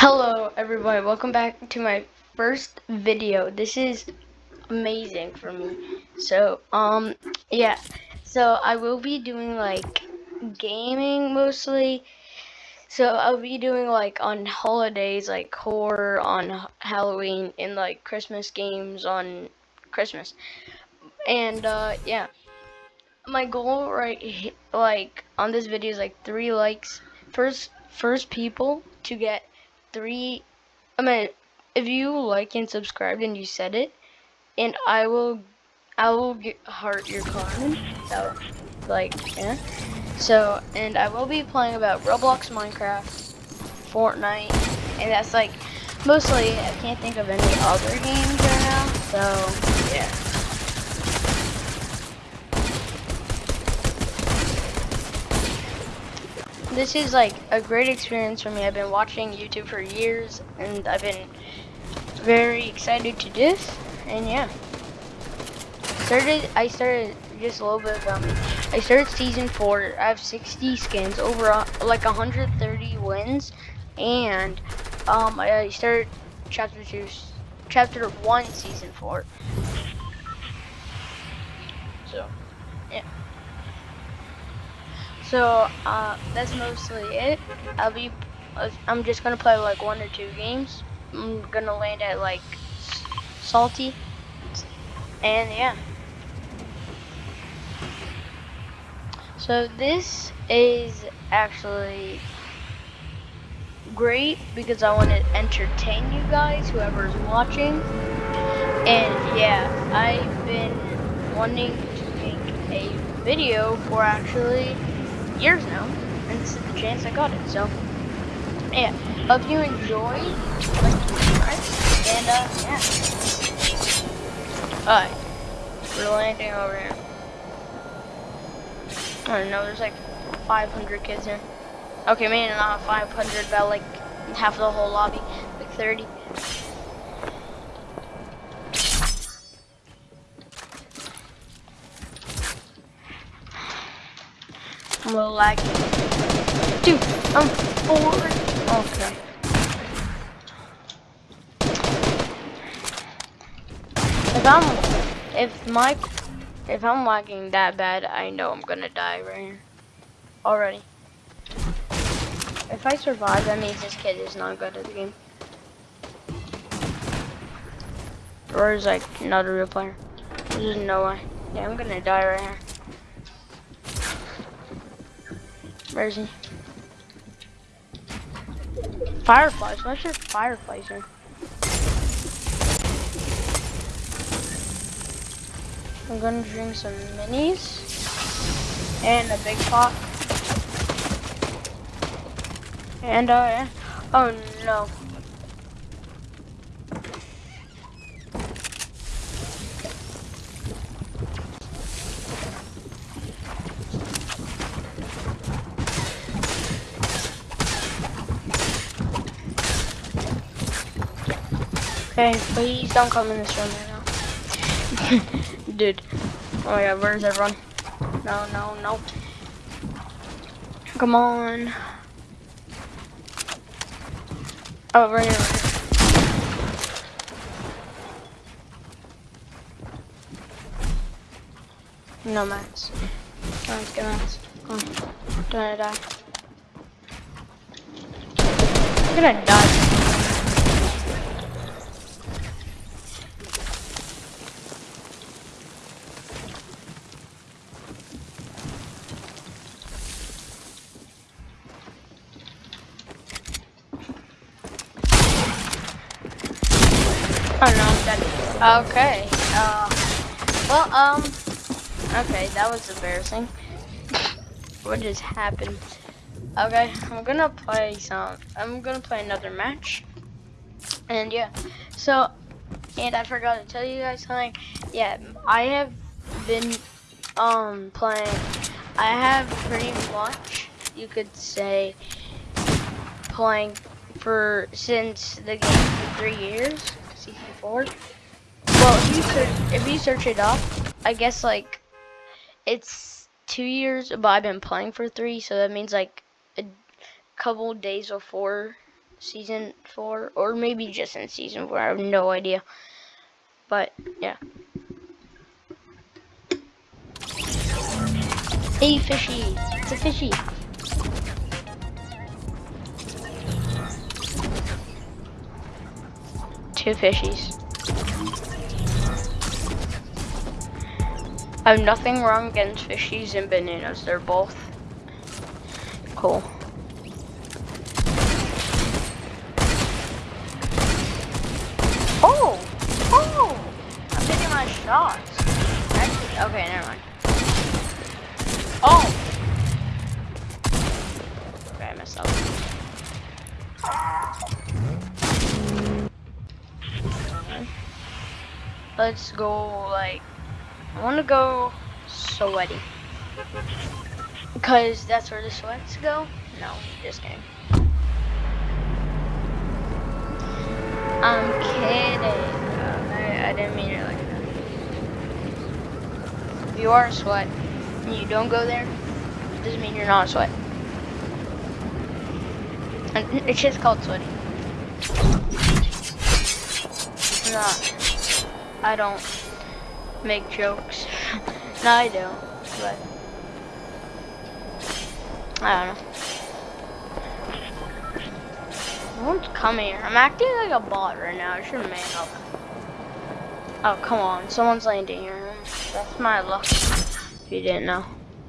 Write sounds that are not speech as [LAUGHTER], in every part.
Hello everybody, welcome back to my first video. This is amazing for me. So, um, yeah. So I will be doing like gaming mostly. So I'll be doing like on holidays, like horror on Halloween and like Christmas games on Christmas. And uh, yeah. My goal right like on this video is like three likes. First first people to get three I mean if you like and subscribed and you said it and I will I will get heart your comment so like yeah. So and I will be playing about Roblox Minecraft Fortnite and that's like mostly I can't think of any other games right now so yeah this is like a great experience for me. I've been watching YouTube for years and I've been very excited to do this and yeah. Started I started just a little bit about me. I started season four. I have 60 skins, over like 130 wins, and um, I started chapter two, chapter one, season four. So. So uh, that's mostly it. I'll be, I'm just gonna play like one or two games. I'm gonna land at like salty, and yeah. So this is actually great because I want to entertain you guys, whoever's watching. And yeah, I've been wanting to make a video for actually years now, and this is the chance I got it. So, yeah, hope you enjoy, like, subscribe, and uh, yeah. Alright, we're landing over here. I don't know, there's like 500 kids here. Okay, maybe not 500, but like half the whole lobby, like 30. I'm a little laggy. Dude, I'm bored. Okay. If I'm, if my, if I'm lagging that bad, I know I'm gonna die right here. Already. If I survive, that means this kid is not good at the game. Or is like not a real player. There's no way. Yeah, I'm gonna die right here. He? Fireflies. What's your fireflies here? I'm gonna drink some minis and a big pot. And uh, oh no. Okay, please don't come in this room right now. [LAUGHS] Dude. Oh my god, where's everyone? No, no, no. Come on. Oh, right here. No mats. Let's get mats. Come on. Don't die. I'm gonna die. Okay. Uh, well, um, okay, that was embarrassing. What just happened? Okay, I'm gonna play some. I'm gonna play another match. And yeah, so, and I forgot to tell you guys something. Yeah, I have been um playing. I have pretty much, you could say, playing for since the game for three years well, if you search, if you search it up, I guess like it's two years, but I've been playing for three, so that means like a couple days before season four, or maybe just in season four. I have no idea. But yeah. Hey, fishy! It's a fishy. Two fishies. I have nothing wrong against fishies and bananas. They're both cool. Let's go, like, I want to go sweaty. Because that's where the sweats go? No, just kidding. I'm kidding. I, I didn't mean it like that. If you are a sweat and you don't go there, it doesn't mean you're not a sweat. It's just called sweaty. not. I don't make jokes. [LAUGHS] no, I do, but I don't know. Won't come here. I'm acting like a bot right now. I should man up. Oh, come on. Someone's landing here. That's my luck. If you didn't know.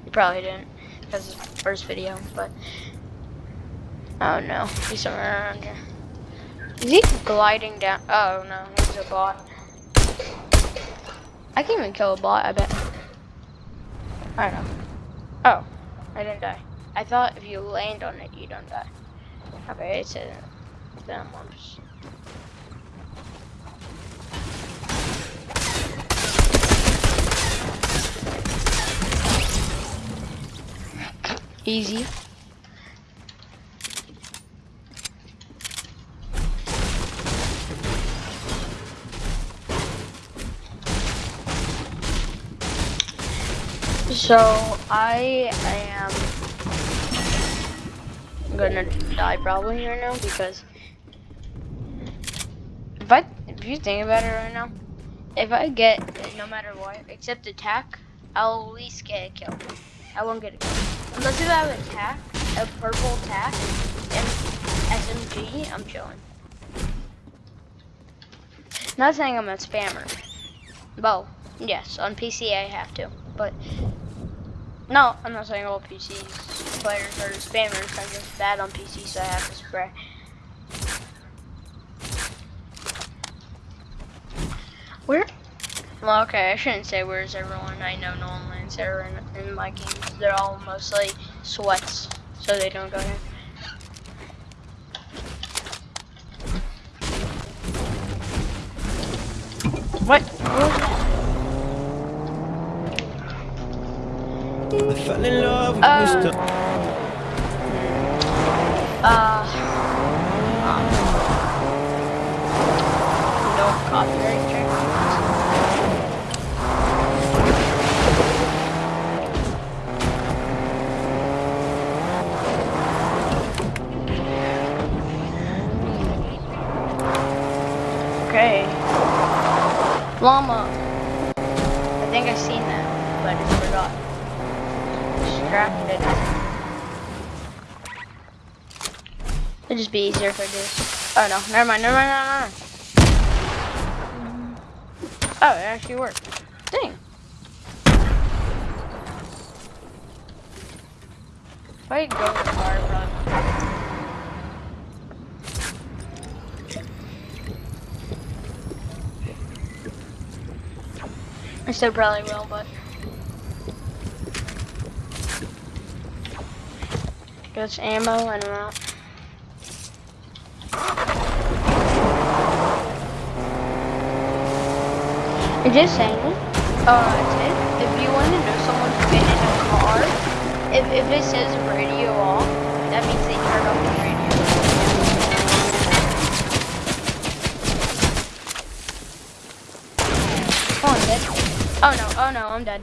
You probably didn't. Because it's the first video, but... Oh, no. He's somewhere around here. Is he gliding down? Oh, no. He's a bot. I can even kill a bot, I bet. I don't know. Oh. I didn't die. I thought if you land on it, you don't die. Okay, it says them lumps. Easy. So I am gonna die probably right now because if I if you think about it right now, if I get no matter what except attack, I'll at least get a kill. I won't get a kill unless if I have attack, a purple attack, and SMG. I'm chilling. Not saying I'm a spammer. Well, yes, on PC I have to, but no, I'm not saying all PC players are spammers. I'm just bad on PC, so I have to spray. Where? Well, okay, I shouldn't say where's everyone. I know no one lands there in, in my games. They're all mostly sweats, so they don't go here. What? I fell in love with uh, Mr. Uh, no copyright. Okay. Llama. I think I've seen that, but I just forgot It'd just be easier if I. Oh no, never mind, never mind, never mind. Oh, it actually worked. Dang. If I go hard run. I still probably will, but. Gets ammo and out. I'm just saying, uh, if you want to know someone's been in a car, if, if it says radio off, that means they turned off the radio. Oh, I'm dead. Oh no, oh no, I'm dead.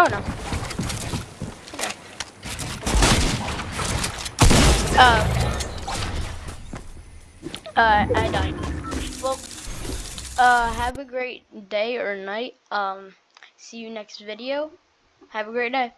Oh no. Okay. Uh, uh, I died. Well, uh, have a great day or night. Um, see you next video. Have a great day.